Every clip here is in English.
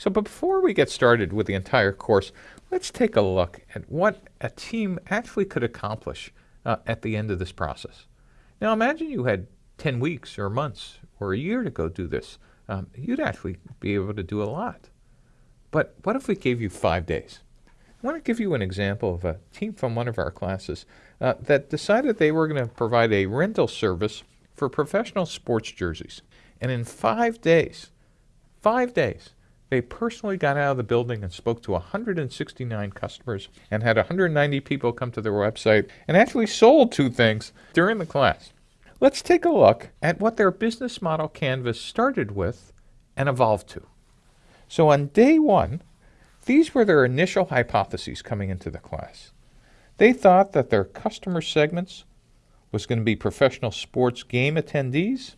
So but before we get started with the entire course, let's take a look at what a team actually could accomplish uh, at the end of this process. Now imagine you had 10 weeks or months or a year to go do this. Um, you'd actually be able to do a lot. But what if we gave you five days? I want to give you an example of a team from one of our classes uh, that decided they were going to provide a rental service for professional sports jerseys. And in five days, five days, they personally got out of the building and spoke to 169 customers and had 190 people come to their website and actually sold two things during the class. Let's take a look at what their business model canvas started with and evolved to. So on day one, these were their initial hypotheses coming into the class. They thought that their customer segments was going to be professional sports game attendees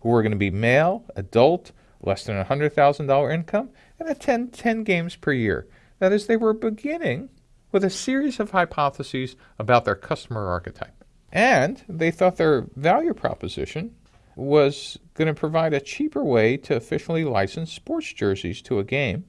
who were going to be male, adult, less than $100,000 income, and attend 10 games per year. That is, they were beginning with a series of hypotheses about their customer archetype. And they thought their value proposition was going to provide a cheaper way to officially license sports jerseys to a game,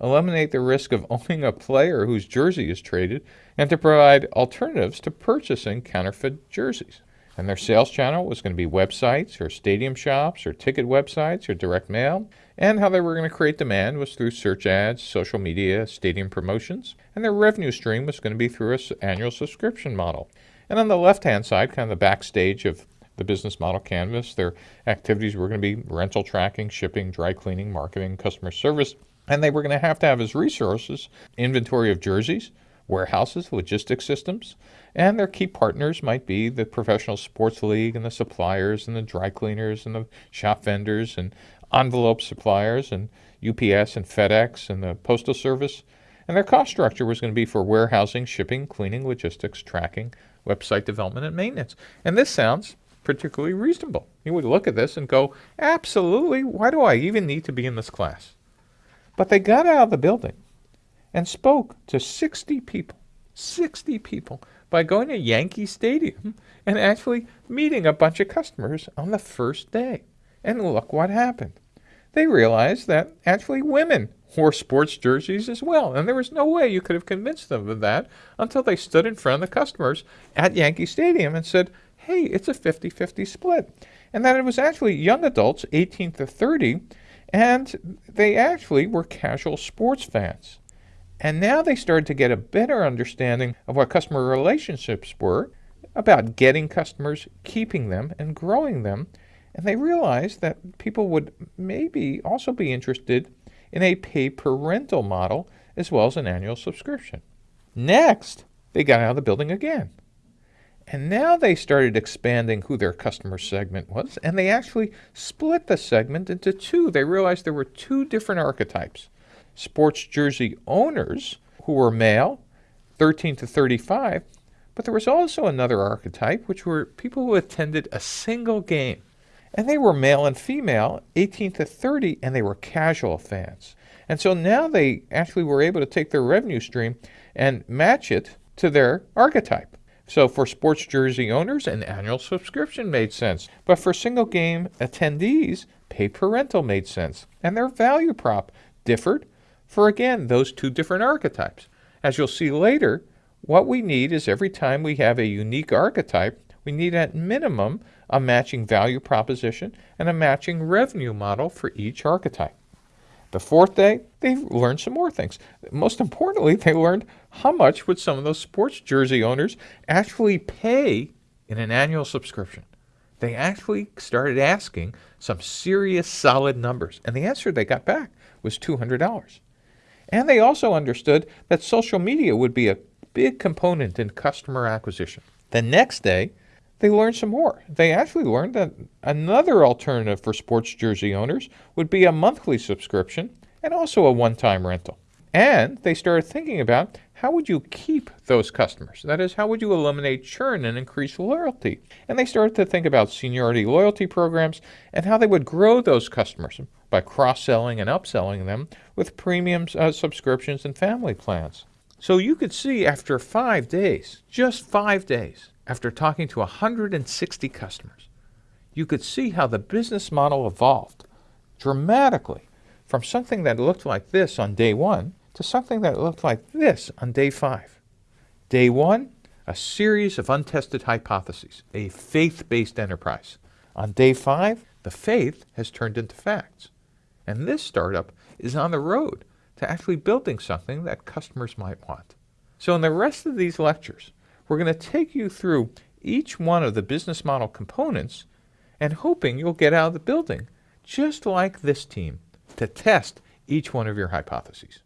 eliminate the risk of owning a player whose jersey is traded, and to provide alternatives to purchasing counterfeit jerseys. And their sales channel was going to be websites or stadium shops or ticket websites or direct mail. And how they were going to create demand was through search ads, social media, stadium promotions. And their revenue stream was going to be through an annual subscription model. And on the left hand side, kind of the backstage of the business model canvas, their activities were going to be rental tracking, shipping, dry cleaning, marketing, customer service. And they were going to have to have as resources inventory of jerseys, warehouses, logistics systems, and their key partners might be the professional sports league and the suppliers and the dry cleaners and the shop vendors and envelope suppliers and UPS and FedEx and the postal service. And their cost structure was going to be for warehousing, shipping, cleaning, logistics, tracking, website development, and maintenance. And this sounds particularly reasonable. You would look at this and go, absolutely, why do I even need to be in this class? But they got out of the building and spoke to 60 people, 60 people, by going to Yankee Stadium and actually meeting a bunch of customers on the first day. And look what happened. They realized that actually women wore sports jerseys as well. And there was no way you could have convinced them of that until they stood in front of the customers at Yankee Stadium and said, hey, it's a 50 50 split. And that it was actually young adults, 18 to 30, and they actually were casual sports fans. And now they started to get a better understanding of what customer relationships were, about getting customers, keeping them, and growing them. And they realized that people would maybe also be interested in a pay per rental model as well as an annual subscription. Next, they got out of the building again. And now they started expanding who their customer segment was, and they actually split the segment into two. They realized there were two different archetypes sports jersey owners who were male, 13 to 35, but there was also another archetype, which were people who attended a single game. And they were male and female, 18 to 30, and they were casual fans. And so now they actually were able to take their revenue stream and match it to their archetype. So for sports jersey owners, an annual subscription made sense. But for single game attendees, pay per rental made sense. And their value prop differed for again those two different archetypes. As you'll see later, what we need is every time we have a unique archetype, we need at minimum a matching value proposition and a matching revenue model for each archetype. The fourth day, they learned some more things. Most importantly, they learned how much would some of those sports jersey owners actually pay in an annual subscription. They actually started asking some serious solid numbers, and the answer they got back was $200. And they also understood that social media would be a big component in customer acquisition. The next day, they learned some more. They actually learned that another alternative for sports jersey owners would be a monthly subscription and also a one time rental. And they started thinking about how would you keep those customers? That is, how would you eliminate churn and increase loyalty? And they started to think about seniority loyalty programs and how they would grow those customers by cross selling and upselling them with premium uh, subscriptions and family plans. So you could see after five days, just five days, after talking to 160 customers, you could see how the business model evolved dramatically from something that looked like this on day one to something that looked like this on day five. Day one, a series of untested hypotheses, a faith based enterprise. On day five, the faith has turned into facts. And this startup is on the road to actually building something that customers might want. So, in the rest of these lectures, we're going to take you through each one of the business model components and hoping you'll get out of the building just like this team to test each one of your hypotheses.